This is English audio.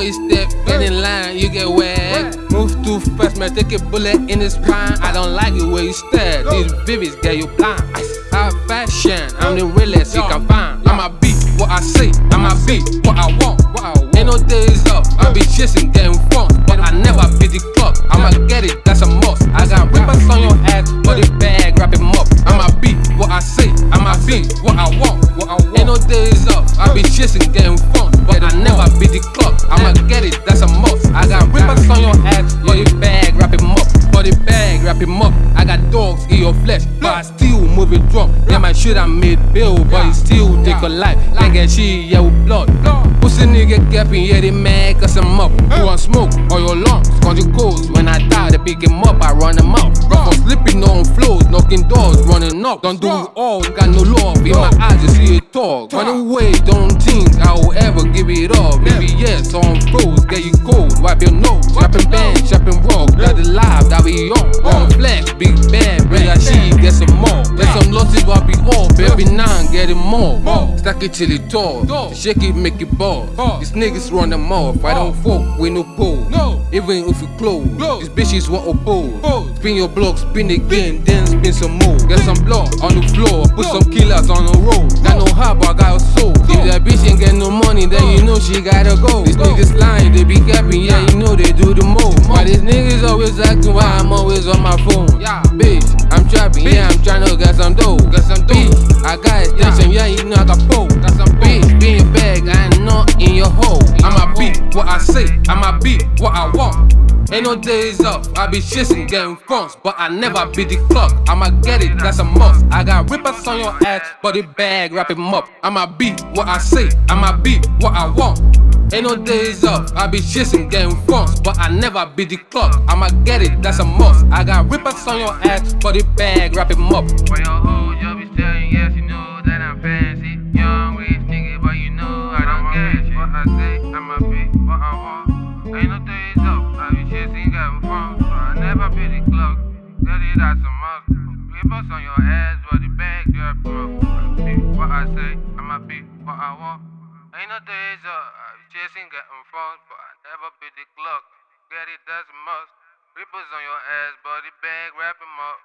Every step, get in line, you get whacked. Move too fast, man, take a bullet in the spine. I don't like it where you stare. These vivids get you blind. High fashion, I'm the realest you can find. I'ma be what I say, I'ma be what I want. Ain't no days off, I be chasing, getting fun. But I never be the clock, I'ma get it, that's a must. I got rippers on your ass, but the bag, wrap him up. I'ma be what I say, I'ma be what I want. What I want. Ain't no days off, I be chasing, getting fun. But I never be the clock, I'ma get it, that's a must. I got rippers on your ass, the bag, wrap him up. The bag, wrap him up. I got dogs in your flesh, but I still move it drunk. Yeah, my shit I made bill, but it still take a life. Like a shit, yeah, with blood. Pussy nigga capping, yeah, they mad cause I'm up. You want smoke or your lungs, cause you goes. When I die, they pick him up, I run him out. Go for sleeping on floors, knocking doors, running up. Don't do it all, got no love. In my eyes, you see it talk. Run away, don't think I will ever give it up. Maybe yes, on froze, get you cold, wipe your nose. Rapping band, chopping rock, got the life that we on. Big bad, bring that shit, get some more. Get some losses, what be all, baby, nine, get it more. Stack it till it tall, shake it, make it ball. These niggas run them off, I don't fuck with no pole. Even if you close, these bitches want oppose. Spin your block, spin again, then spin some more. Get some blood on the floor, put some killers on the road. Got no heart, but I got a soul. If that bitch ain't get no money, then you know she gotta go. These niggas lying, they be capping, yeah, you know they do the most. These niggas always asking why I'm always on my phone? Yeah. Bitch, I'm trapping, yeah, I'm trying to get some dough. Get some dough. I got attention, yeah, you know I got pole. Got some bitch, being in bag, I ain't not in your hole. I'ma be what I say, I'ma be what I want. Ain't no days off, I be chasing, getting funds, but I never be the clock. I'ma get it, that's a must. I got rippers on your ass, but the bag, wrap him up. I'ma be what I say, I'ma be what I want. Ain't no days off, I be chasing, getting funds, but I never be the clock. I'ma get it, that's a must. I got rippers on your ass, but the bag, wrap him up. For your hoes, you be saying yes, you know that I'm fancy. Young rich nigga, but you know I don't get shit. What I say, I'ma be what I want. Ain't no days off, I be chasing, getting fun, but I never be the clock. Get it, that's a must. Rippers on your ass, but the bag, drop them up. I be what I say, I'ma be what I want. Ain't no days off, I be chasing, getting fun, but I never beat the clock. Get it, that's must. Rippers on your ass, body bag, wrap 'em up.